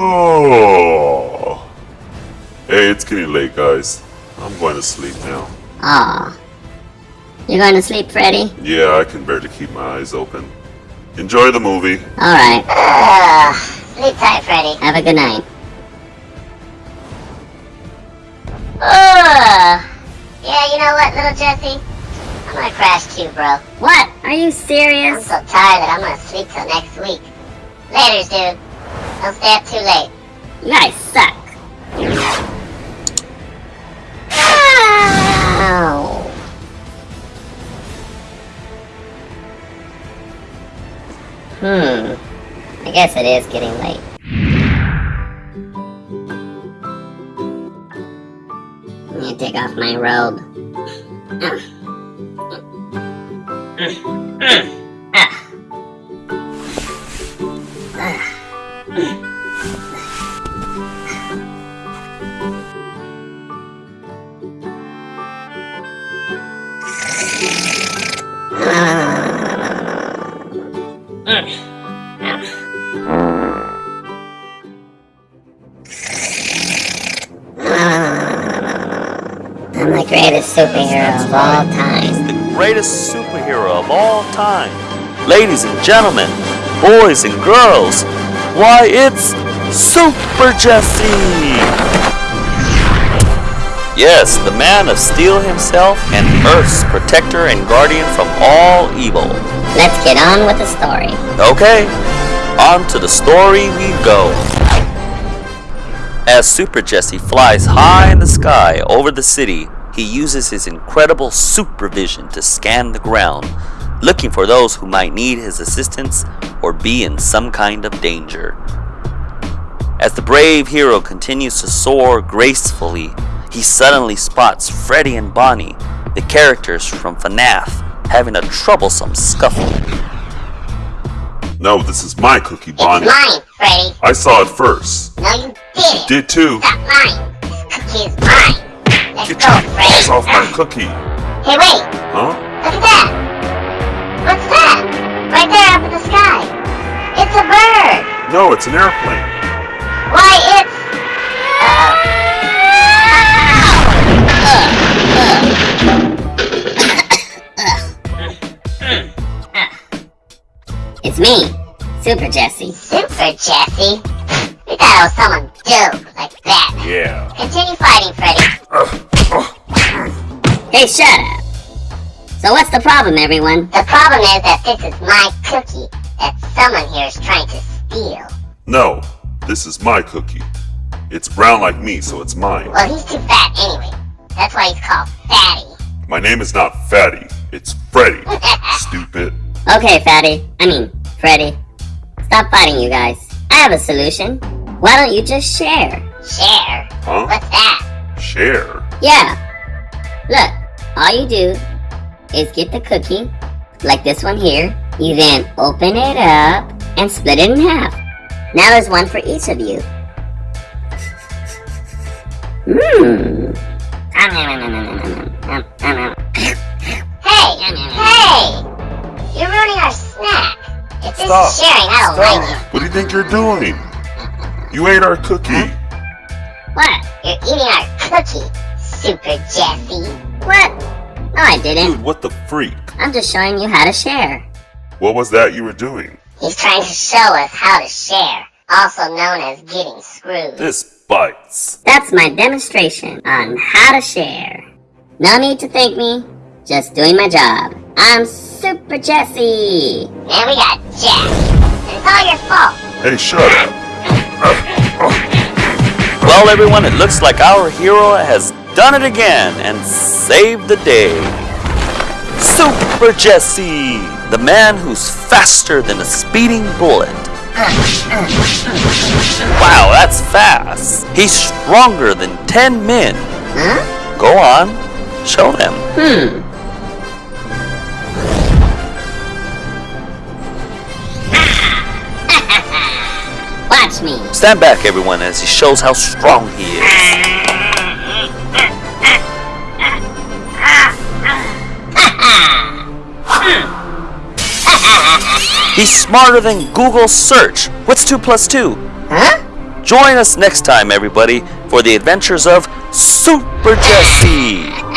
Oh. Hey, it's getting late, guys. I'm going to sleep now. Ah. You're going to sleep, Freddy? Yeah, I can barely keep my eyes open. Enjoy the movie. Alright. Ugh. Sleep tight, Freddy. Have a good night. Ugh. Yeah, you know what, little Jesse? I'm gonna crash too, bro. What? Are you serious? I'm so tired that I'm gonna sleep till next week. Laters, dude. Don't stay up too late. You guys suck. Ow. Hmm. I guess it is getting late. Let me take off my robe. Mm. Mm. Mm. I'm the greatest superhero of all time. the greatest superhero of all time. Ladies and gentlemen, boys and girls, why it's Super Jesse! Yes, the man of steel himself and Earth's protector and guardian from all evil. Let's get on with the story. Okay, on to the story we go. As Super Jesse flies high in the sky over the city, he uses his incredible supervision to scan the ground, looking for those who might need his assistance or be in some kind of danger. As the brave hero continues to soar gracefully, he suddenly spots Freddy and Bonnie, the characters from FNAF, having a troublesome scuffle. No, this is my cookie, It's Bonnie. mine, Freddy. I saw it first. No, you didn't. Did too. Stop mine. This cookie is mine. Let's Get go, your Freddy. paws off my cookie. Hey, wait. Huh? Look at that. What's that? Right there up in the sky. It's a bird. No, it's an airplane. Why, It's me, Super Jesse. Super Jesse. We thought it was someone dope like that. Yeah. Continue fighting, Freddy. Hey, shut up. So what's the problem, everyone? The problem is that this is my cookie that someone here is trying to steal. No, this is my cookie. It's brown like me, so it's mine. Well, he's too fat anyway. That's why he's called Fatty. My name is not Fatty. It's Freddy. Stupid. Okay, Fatty. I mean, Freddy. Stop fighting, you guys. I have a solution. Why don't you just share? Share? Huh? What's that? Share. Yeah. Look, all you do is get the cookie, like this one here. You then open it up and split it in half. Now there's one for each of you. Mmm. Hey! Hey! You're ruining our snack. If this Stop. sharing, I don't like it. What do you think you're doing? You ate our cookie. What? You're eating our cookie, Super Jesse. What? No, I didn't. Dude, what the freak? I'm just showing you how to share. What was that you were doing? He's trying to show us how to share, also known as getting screwed. This bites. That's my demonstration on how to share. No need to thank me, just doing my job. I'm Super Jesse. Then we got Jack. It's all your fault. Hey, shut up. Well, everyone, it looks like our hero has done it again and saved the day. Super Jesse, the man who's faster than a speeding bullet. Wow, that's fast. He's stronger than 10 men. Huh? Go on, show them. Hmm. Me. Stand back, everyone, as he shows how strong he is. He's smarter than Google search. What's 2 plus 2? Huh? Join us next time, everybody, for the adventures of Super Jesse.